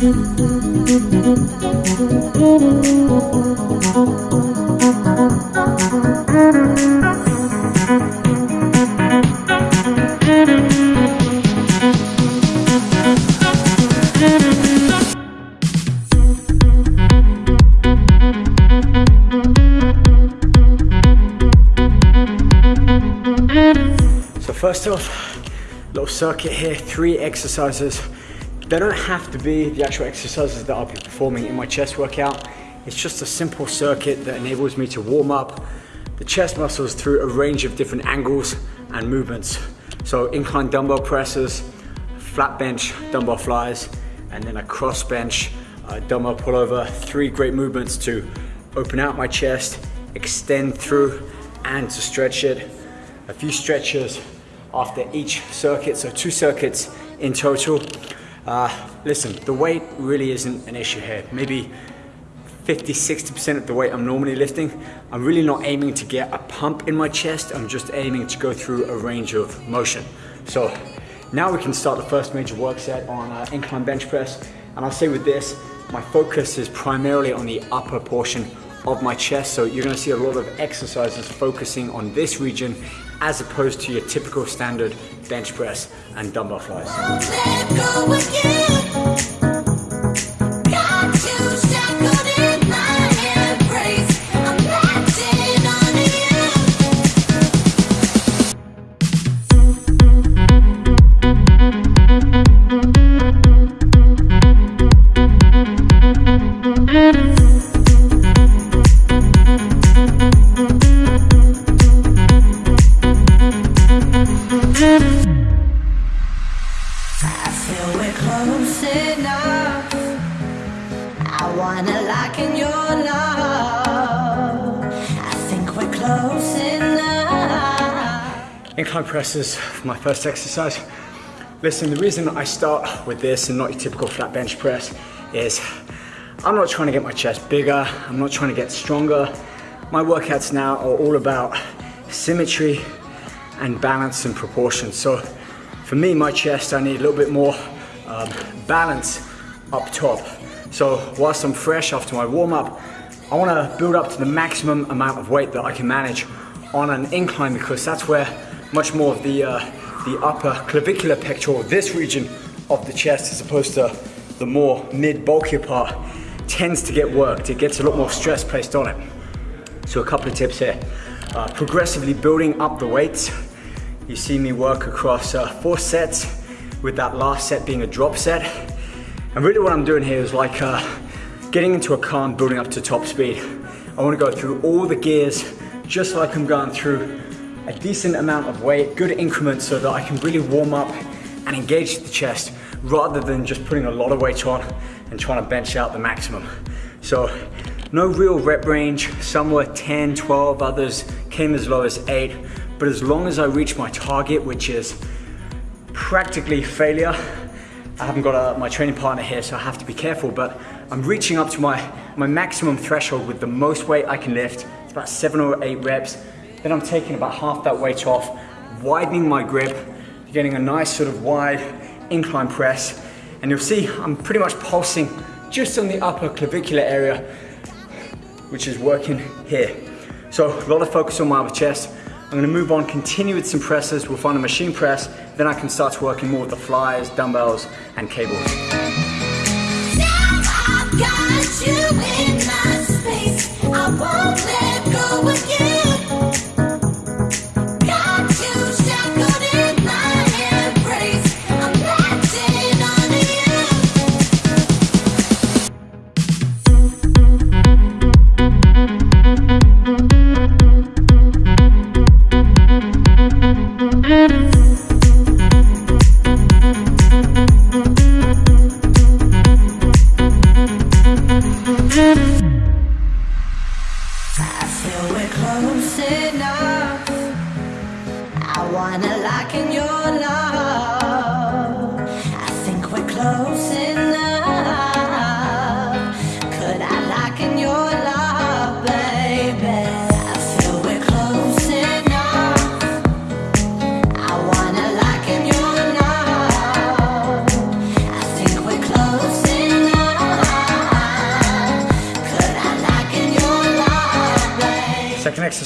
So first off, little circuit here, three exercises. They don't have to be the actual exercises that I'll be performing in my chest workout. It's just a simple circuit that enables me to warm up the chest muscles through a range of different angles and movements. So incline dumbbell presses, flat bench dumbbell flies, and then a cross bench uh, dumbbell pullover. Three great movements to open out my chest, extend through, and to stretch it a few stretches after each circuit, so two circuits in total. Uh, listen, the weight really isn't an issue here. Maybe 50, 60% of the weight I'm normally lifting. I'm really not aiming to get a pump in my chest. I'm just aiming to go through a range of motion. So now we can start the first major work set on uh, incline bench press. And I'll say with this, my focus is primarily on the upper portion of my chest. So you're gonna see a lot of exercises focusing on this region as opposed to your typical standard bench press and dumbbell flies. Presses, my first exercise. Listen, the reason I start with this and not your typical flat bench press is I'm not trying to get my chest bigger, I'm not trying to get stronger. My workouts now are all about symmetry and balance and proportion. So for me, my chest, I need a little bit more um, balance up top. So whilst I'm fresh after my warm up, I wanna build up to the maximum amount of weight that I can manage on an incline because that's where much more of the, uh, the upper clavicular pectoral, this region of the chest as opposed to the more mid bulkier part tends to get worked. It gets a lot more stress placed on it. So a couple of tips here. Uh, progressively building up the weights. You see me work across uh, four sets with that last set being a drop set. And really what I'm doing here is like uh, getting into a car and building up to top speed. I wanna go through all the gears just like I'm going through a decent amount of weight, good increments so that I can really warm up and engage the chest rather than just putting a lot of weight on and trying to bench out the maximum. So no real rep range, some were 10, 12, others came as low as eight, but as long as I reach my target, which is practically failure, I haven't got a, my training partner here, so I have to be careful, but I'm reaching up to my, my maximum threshold with the most weight I can lift. It's about seven or eight reps. Then I'm taking about half that weight off, widening my grip, getting a nice sort of wide incline press. And you'll see I'm pretty much pulsing just on the upper clavicular area, which is working here. So a lot of focus on my upper chest. I'm gonna move on, continue with some presses. We'll find a machine press. Then I can start working more with the flies, dumbbells, and cables. we're close enough I wanna lock in your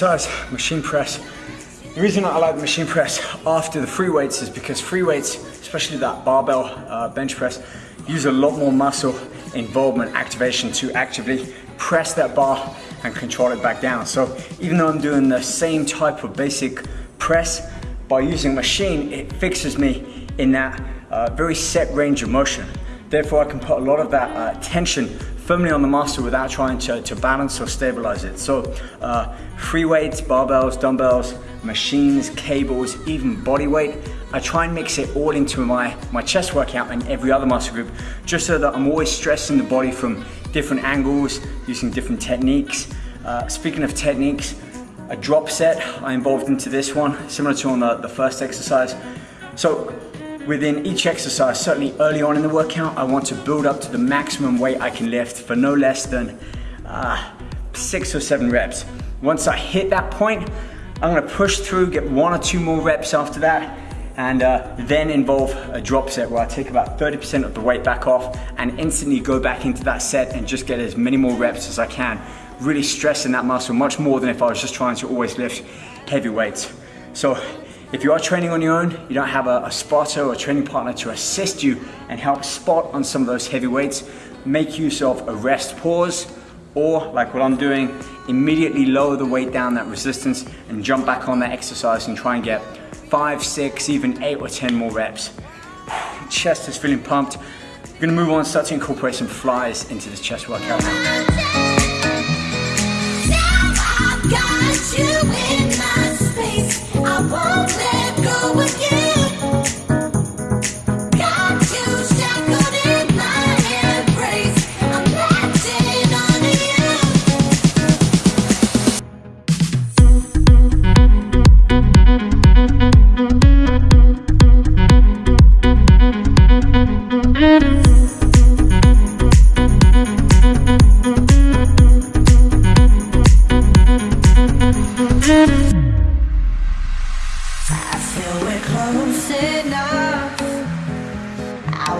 exercise, machine press. The reason I like the machine press after the free weights is because free weights, especially that barbell uh, bench press, use a lot more muscle involvement activation to actively press that bar and control it back down. So even though I'm doing the same type of basic press, by using machine, it fixes me in that uh, very set range of motion. Therefore, I can put a lot of that uh, tension firmly on the muscle without trying to, to balance or stabilize it. So uh, free weights, barbells, dumbbells, machines, cables, even body weight, I try and mix it all into my, my chest workout and every other muscle group, just so that I'm always stressing the body from different angles, using different techniques. Uh, speaking of techniques, a drop set I involved into this one, similar to on the, the first exercise. So within each exercise, certainly early on in the workout, I want to build up to the maximum weight I can lift for no less than uh, six or seven reps. Once I hit that point, I'm gonna push through, get one or two more reps after that, and uh, then involve a drop set where I take about 30% of the weight back off and instantly go back into that set and just get as many more reps as I can, really stressing that muscle much more than if I was just trying to always lift heavy weights. So if you are training on your own, you don't have a, a spotter or a training partner to assist you and help spot on some of those heavy weights, make use of a rest pause, or like what I'm doing, immediately lower the weight down that resistance and jump back on that exercise and try and get five, six, even eight or 10 more reps. Chest is feeling pumped. I'm gonna move on, start to incorporate some flies into this chest workout now.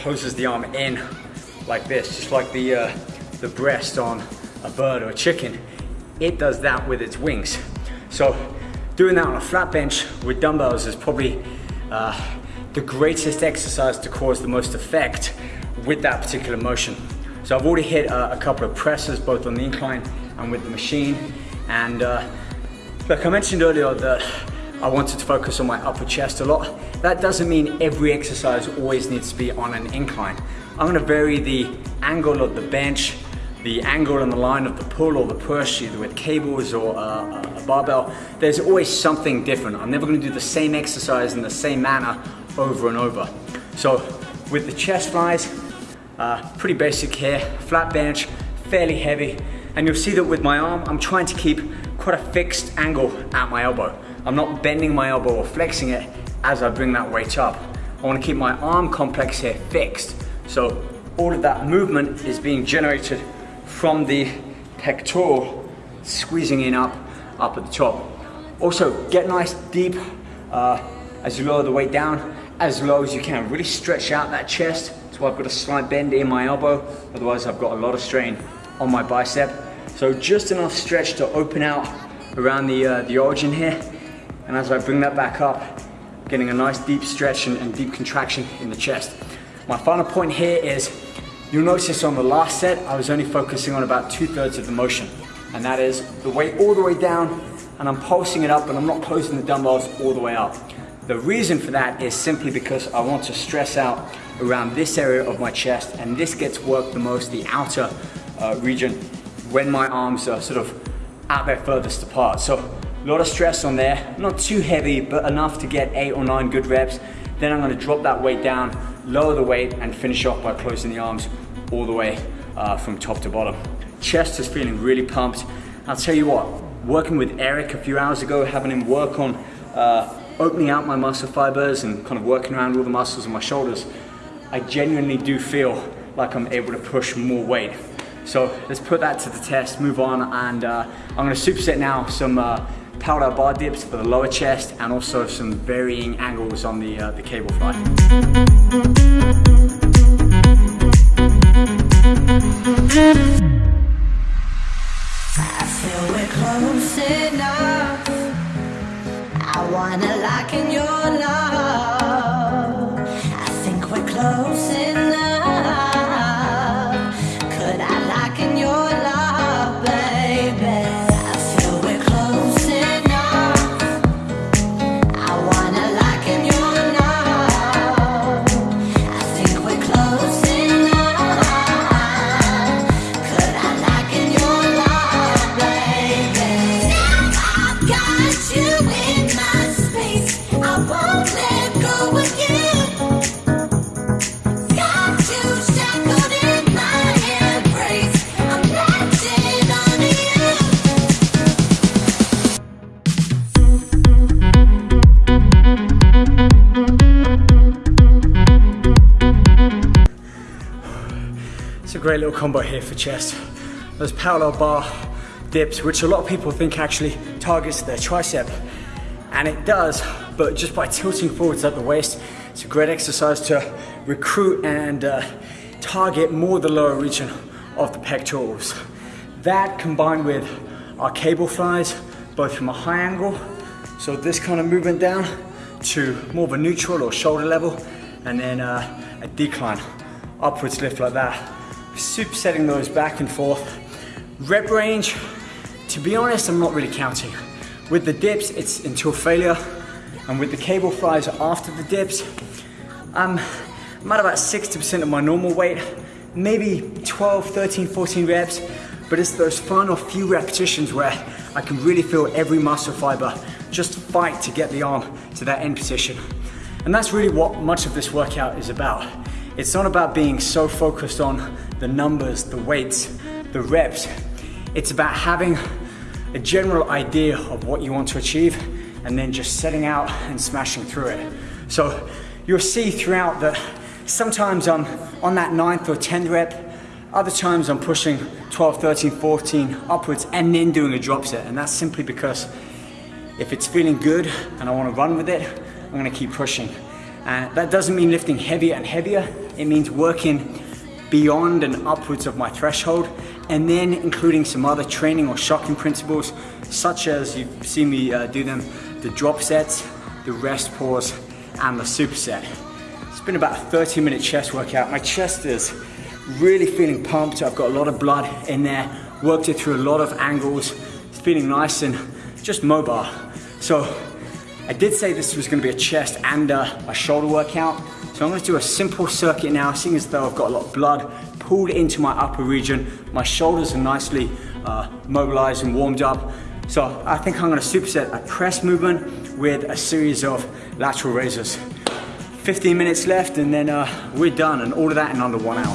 closes the arm in like this, just like the, uh, the breast on a bird or a chicken. It does that with its wings. So doing that on a flat bench with dumbbells is probably uh, the greatest exercise to cause the most effect with that particular motion. So I've already hit uh, a couple of presses, both on the incline and with the machine. And uh, like I mentioned earlier that I wanted to focus on my upper chest a lot. That doesn't mean every exercise always needs to be on an incline. I'm gonna vary the angle of the bench, the angle and the line of the pull or the push, either with cables or uh, a barbell. There's always something different. I'm never gonna do the same exercise in the same manner over and over. So with the chest flies, uh, pretty basic here, flat bench, fairly heavy, and you'll see that with my arm, I'm trying to keep quite a fixed angle at my elbow. I'm not bending my elbow or flexing it as I bring that weight up. I wanna keep my arm complex here fixed. So all of that movement is being generated from the pectoral, squeezing in up, up at the top. Also, get nice deep uh, as you lower the weight down, as low as you can. Really stretch out that chest. So I've got a slight bend in my elbow, otherwise I've got a lot of strain on my bicep. So just enough stretch to open out around the, uh, the origin here. And as I bring that back up, getting a nice deep stretch and, and deep contraction in the chest. My final point here is, you'll notice on the last set, I was only focusing on about two thirds of the motion. And that is the weight all the way down and I'm pulsing it up and I'm not closing the dumbbells all the way up. The reason for that is simply because I want to stress out around this area of my chest and this gets worked the most, the outer uh, region when my arms are sort of at their furthest apart. So a lot of stress on there, not too heavy, but enough to get eight or nine good reps. Then I'm gonna drop that weight down, lower the weight, and finish off by closing the arms all the way uh, from top to bottom. Chest is feeling really pumped. I'll tell you what, working with Eric a few hours ago, having him work on uh, opening out my muscle fibers and kind of working around all the muscles in my shoulders, I genuinely do feel like I'm able to push more weight. So let's put that to the test, move on, and uh, I'm gonna superset now some uh, parallel bar dips for the lower chest and also some varying angles on the, uh, the cable fly. I feel we're close enough. I wanna lock in your love. It's a great little combo here for chest. Those parallel bar dips, which a lot of people think actually targets their tricep, and it does, but just by tilting forwards at the waist, it's a great exercise to recruit and uh, target more the lower region of the pectorals. That combined with our cable flies, both from a high angle, so this kind of movement down, to more of a neutral or shoulder level, and then uh, a decline, upwards lift like that. Supersetting those back and forth. Rep range, to be honest, I'm not really counting. With the dips, it's until failure, and with the cable flies after the dips, I'm, I'm at about 60% of my normal weight, maybe 12, 13, 14 reps, but it's those final few repetitions where I can really feel every muscle fiber just fight to get the arm to that end position. And that's really what much of this workout is about. It's not about being so focused on the numbers, the weights, the reps. It's about having a general idea of what you want to achieve and then just setting out and smashing through it. So you'll see throughout that sometimes I'm on that ninth or 10th rep, other times I'm pushing 12, 13, 14 upwards and then doing a drop set. And that's simply because if it's feeling good and I want to run with it, I'm going to keep pushing. And that doesn't mean lifting heavier and heavier. It means working beyond and upwards of my threshold and then including some other training or shocking principles such as you've seen me uh, do them, the drop sets, the rest pause and the superset. It's been about a 30 minute chest workout. My chest is really feeling pumped. I've got a lot of blood in there, worked it through a lot of angles. It's feeling nice and just mobile. So I did say this was gonna be a chest and a, a shoulder workout. So I'm gonna do a simple circuit now, seeing as though I've got a lot of blood pulled into my upper region. My shoulders are nicely uh, mobilized and warmed up. So I think I'm gonna superset a press movement with a series of lateral raises. 15 minutes left and then uh, we're done and all of that in under one hour.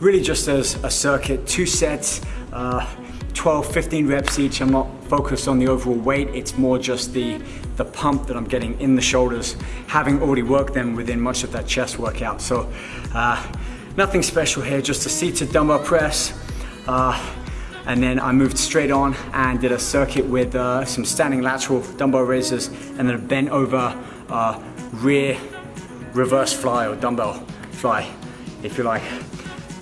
really just as a circuit, two sets, uh, 12, 15 reps each. I'm not focused on the overall weight. It's more just the, the pump that I'm getting in the shoulders, having already worked them within much of that chest workout. So uh, nothing special here, just a seated dumbbell press. Uh, and then I moved straight on and did a circuit with uh, some standing lateral dumbbell raises and then a bent over uh, rear reverse fly or dumbbell fly, if you like.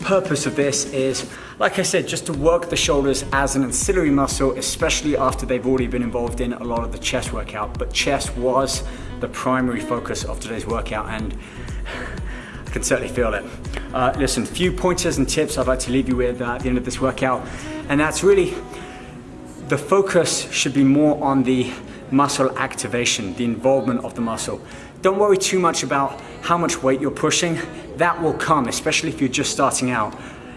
Purpose of this is, like I said, just to work the shoulders as an ancillary muscle, especially after they've already been involved in a lot of the chest workout. But chest was the primary focus of today's workout and I can certainly feel it. Uh, listen, few pointers and tips I'd like to leave you with uh, at the end of this workout, and that's really the focus should be more on the muscle activation, the involvement of the muscle. Don't worry too much about how much weight you're pushing. That will come, especially if you're just starting out.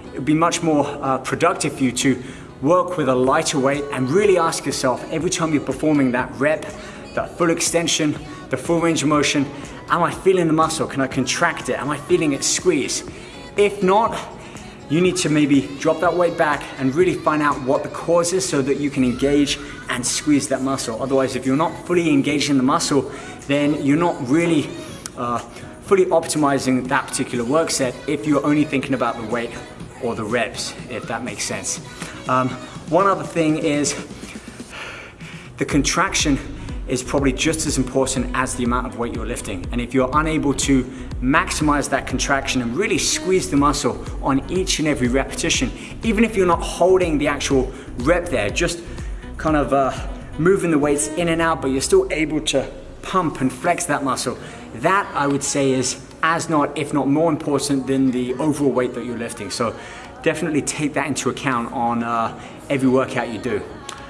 It would be much more uh, productive for you to work with a lighter weight and really ask yourself every time you're performing that rep, that full extension, the full range of motion, am I feeling the muscle? Can I contract it? Am I feeling it squeeze? If not, you need to maybe drop that weight back and really find out what the cause is so that you can engage and squeeze that muscle. Otherwise, if you're not fully engaged in the muscle, then you're not really uh, fully optimizing that particular work set if you're only thinking about the weight or the reps, if that makes sense. Um, one other thing is the contraction is probably just as important as the amount of weight you're lifting. And if you're unable to maximize that contraction and really squeeze the muscle on each and every repetition, even if you're not holding the actual rep there, just kind of uh, moving the weights in and out, but you're still able to pump and flex that muscle, that I would say is as not, if not more important than the overall weight that you're lifting. So definitely take that into account on uh, every workout you do.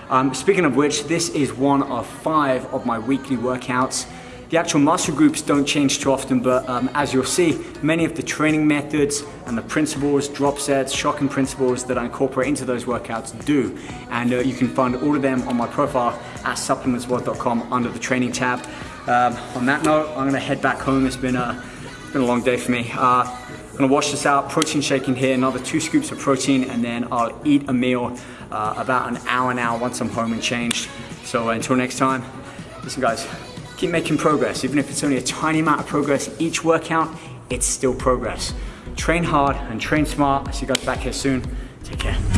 Um, speaking of which, this is one of five of my weekly workouts. The actual muscle groups don't change too often, but um, as you'll see, many of the training methods and the principles, drop sets, shocking principles that I incorporate into those workouts do. And uh, you can find all of them on my profile at supplementsworld.com under the training tab. Um, on that note, I'm gonna head back home. It's been a, been a long day for me. Uh, I'm gonna wash this out, protein shake in here, another two scoops of protein, and then I'll eat a meal uh, about an hour now once I'm home and changed. So uh, until next time, listen guys, keep making progress. Even if it's only a tiny amount of progress each workout, it's still progress. Train hard and train smart. I'll see you guys back here soon. Take care.